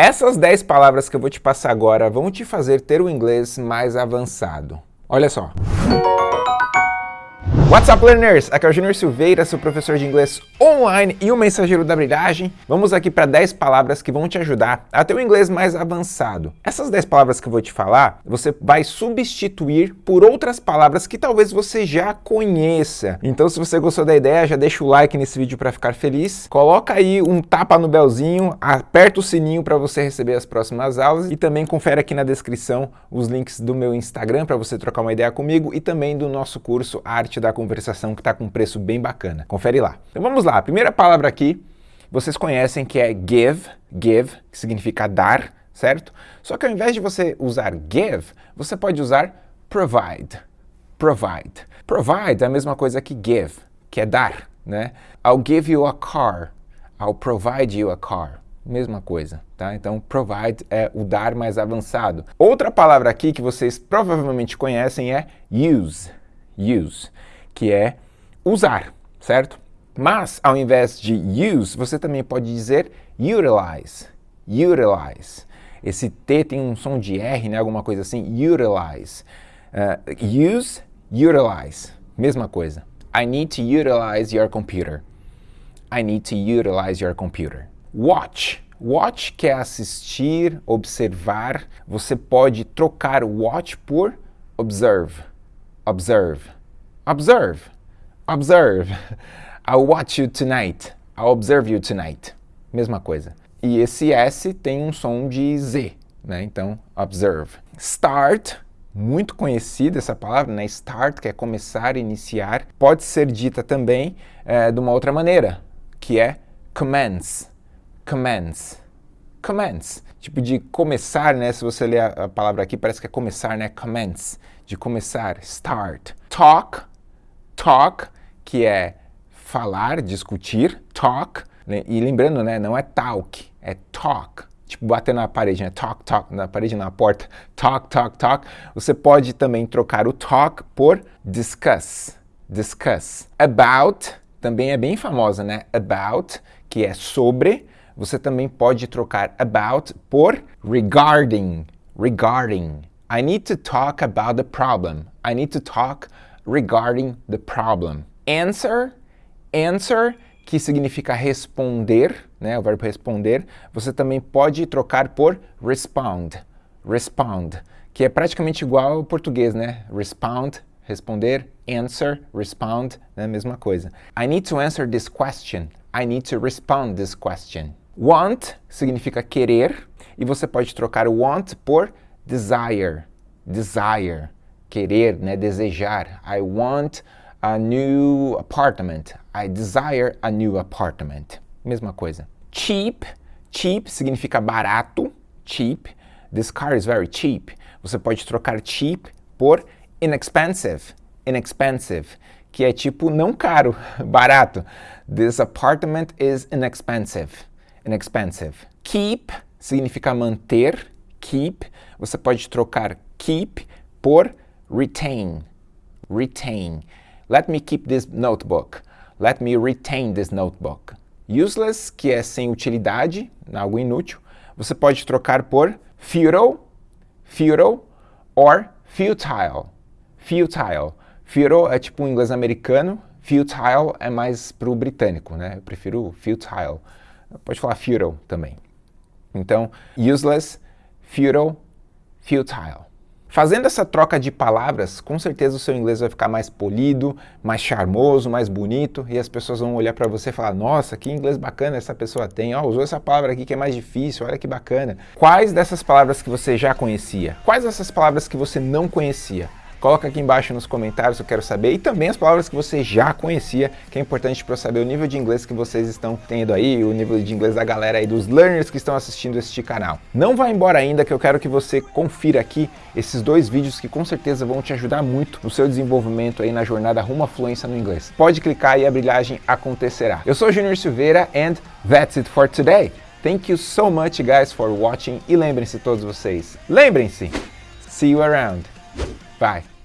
Essas 10 palavras que eu vou te passar agora vão te fazer ter o inglês mais avançado. Olha só. What's up, learners? Aqui é o Junior Silveira, seu professor de inglês online e o mensageiro da brilhagem. Vamos aqui para 10 palavras que vão te ajudar a ter um inglês mais avançado. Essas 10 palavras que eu vou te falar, você vai substituir por outras palavras que talvez você já conheça. Então, se você gostou da ideia, já deixa o like nesse vídeo para ficar feliz. Coloca aí um tapa no belzinho, aperta o sininho para você receber as próximas aulas e também confere aqui na descrição os links do meu Instagram para você trocar uma ideia comigo e também do nosso curso Arte da conversação que está com um preço bem bacana. Confere lá. Então vamos lá, a primeira palavra aqui, vocês conhecem que é give, give, que significa dar, certo? Só que ao invés de você usar give, você pode usar provide, provide. Provide é a mesma coisa que give, que é dar, né? I'll give you a car, I'll provide you a car. Mesma coisa, tá? Então, provide é o dar mais avançado. Outra palavra aqui que vocês provavelmente conhecem é use, use que é usar, certo? Mas, ao invés de use, você também pode dizer utilize, utilize. Esse T tem um som de R, né? alguma coisa assim, utilize. Uh, use, utilize, mesma coisa. I need to utilize your computer. I need to utilize your computer. Watch. Watch quer assistir, observar. Você pode trocar watch por observe. Observe. Observe. Observe. I'll watch you tonight. I'll observe you tonight. Mesma coisa. E esse S tem um som de Z, né? Então, observe. Start, muito conhecida essa palavra, né? Start, que é começar, iniciar. Pode ser dita também é, de uma outra maneira, que é commence. Commence. Commence. Tipo de começar, né? Se você ler a, palavra aqui, parece que é começar, né? Commence. De começar. Start. Talk talk, que é falar, discutir, talk, né? e lembrando, né, não é talk, é talk, tipo bater na parede, né, talk, talk, na parede, na porta, talk, talk, talk. Você pode também trocar o talk por discuss, discuss. About, também é bem famosa, né, about, que é sobre, você também pode trocar about por regarding, regarding. I need to talk about the problem. I need to talk regarding the problem. Answer, answer, que significa responder, né, o verbo responder, você também pode trocar por respond, respond, que é praticamente igual ao português, né? Respond, responder, answer, respond, né, mesma coisa. I need to answer this question. I need to respond this question. Want significa querer, e você pode trocar want por desire, desire querer, né, desejar. I want a new apartment. I desire a new apartment. Mesma coisa. Cheap. Cheap significa barato. Cheap. This car is very cheap. Você pode trocar cheap por inexpensive. Inexpensive. Que é tipo não caro, barato. This apartment is inexpensive. Inexpensive. Keep significa manter. Keep. Você pode trocar keep por retain, retain. Let me keep this notebook. Let me retain this notebook. Useless, que é sem utilidade, algo inútil, você pode trocar por futile, futile, or futile, futile. Futile é tipo um inglês americano, futile é mais para o britânico, né? Eu prefiro futile. Pode falar futile também. Então, useless, futile, futile. Fazendo essa troca de palavras, com certeza o seu inglês vai ficar mais polido, mais charmoso, mais bonito, e as pessoas vão olhar para você e falar, nossa, que inglês bacana essa pessoa tem, oh, usou essa palavra aqui que é mais difícil, olha que bacana. Quais dessas palavras que você já conhecia? Quais dessas palavras que você não conhecia? Coloca aqui embaixo nos comentários, eu quero saber. E também as palavras que você já conhecia, que é importante para eu saber o nível de inglês que vocês estão tendo aí, o nível de inglês da galera aí, dos learners que estão assistindo este canal. Não vá embora ainda, que eu quero que você confira aqui esses dois vídeos que com certeza vão te ajudar muito no seu desenvolvimento aí na jornada rumo à fluência no inglês. Pode clicar e a brilhagem acontecerá. Eu sou Junior Silveira and that's it for today. Thank you so much guys for watching e lembrem-se todos vocês, lembrem-se, see you around. Bye.